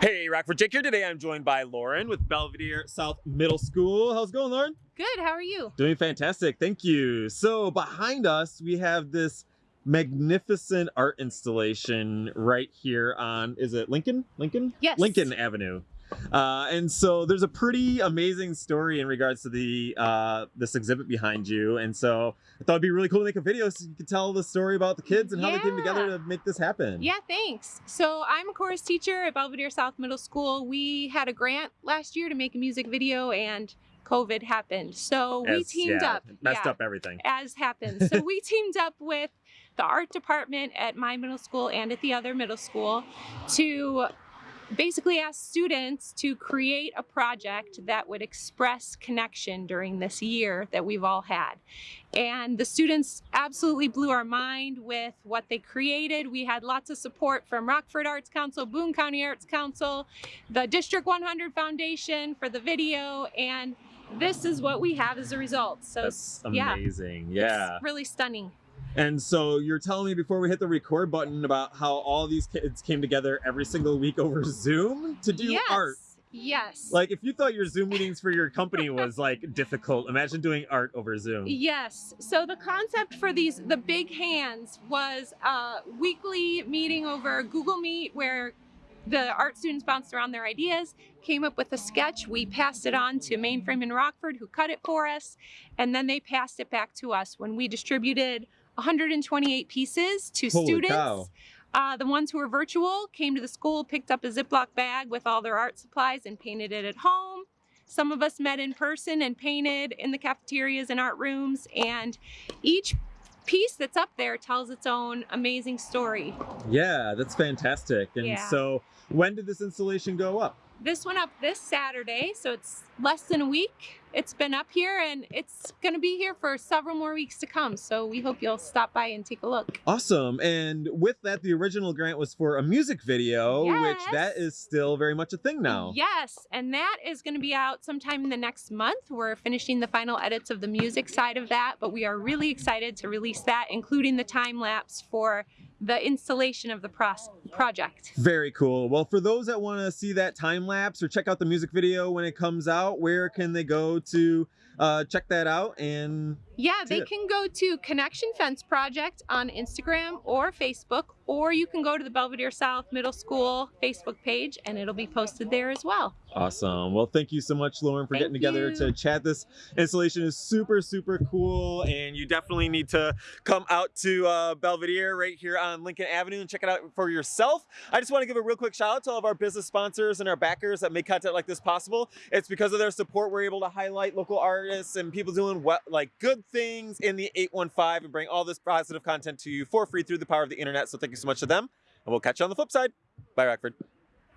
Hey, Rockford Jake here. Today I'm joined by Lauren with Belvidere South Middle School. How's it going, Lauren? Good, how are you? Doing fantastic, thank you. So behind us, we have this magnificent art installation right here on, is it Lincoln? Lincoln? Yes. Lincoln Avenue. Uh, and so there's a pretty amazing story in regards to the uh, this exhibit behind you. And so I thought it'd be really cool to make a video so you could tell the story about the kids and how they came together to make this happen. Yeah, thanks. So I'm a chorus teacher at Belvidere South Middle School. We had a grant last year to make a music video and COVID happened. So we As- teamed yeah, up. Messed yeah, up everything. As happened. so we teamed up with the art department at my middle school and at the other middle school to basically asked students to create a project that would express connection during this year that we've all had. And the students absolutely blew our mind with what they created. We had lots of support from Rockford Arts Council, Boone County Arts Council, the District 100 Foundation for the video, and this is what we have as a result. So That's yeah, amazing. Yeah. it's really stunning. And so you're telling me before we hit the record button about how all these kids came together every single week over Zoom to do yes. art. Yes. Like if you thought your Zoom meetings for your company was like difficult, imagine doing art over Zoom. Yes. So the concept for these, the big hands, was a weekly meeting over Google Meet where the art students bounced around their ideas, came up with a sketch. We passed it on to Mainframe in Rockford, who cut it for us, and then they passed it back to us when we distributed 128 pieces to Holy students. cow. Uh, the ones who were virtual came to the school, picked up a Ziploc bag with all their art supplies and painted it at home. Some of us met in person and painted in the cafeterias and art rooms. And each piece that's up there tells its own amazing story. Yeah, that's fantastic. And Yeah. so when did this installation go up? This went up this Saturday, so it's less than a week. It's been up here and it's going to be here for several more weeks to come. So we hope you'll stop by and take a look. Awesome. And with that, the original grant was for a music video, which that is still very much a thing now. Yes, and that is going to be out sometime in the next month. We're finishing the final edits of the music side of that, but we are really excited to release that, including the time lapse for the installation of the project. Very cool. Well, for those that want to see that time lapse or check out the music video when it comes out, where can they go to uh, check that out? And Yeah, they can go to Connection Fence Project on Instagram or Facebook, or you can go to the Belvidere South Middle School Facebook page and it'll be posted there as well. awesome. Well, thank you so much, Lauren, for Thank getting together you. to chat. This installation is super, super cool, and you definitely need to come out to uh, Belvidere right here on Lincoln Avenue and check it out for yourself. I just want to give a real quick shout out to all of our business sponsors and our backers that make content like this possible. It's because of their support we're able to highlight local artists and people doing what like good things in the 815 and bring all this positive content to you for free through the power of the internet. So thank you so much to them, and we'll catch you on the flip side. Bye, Rockford.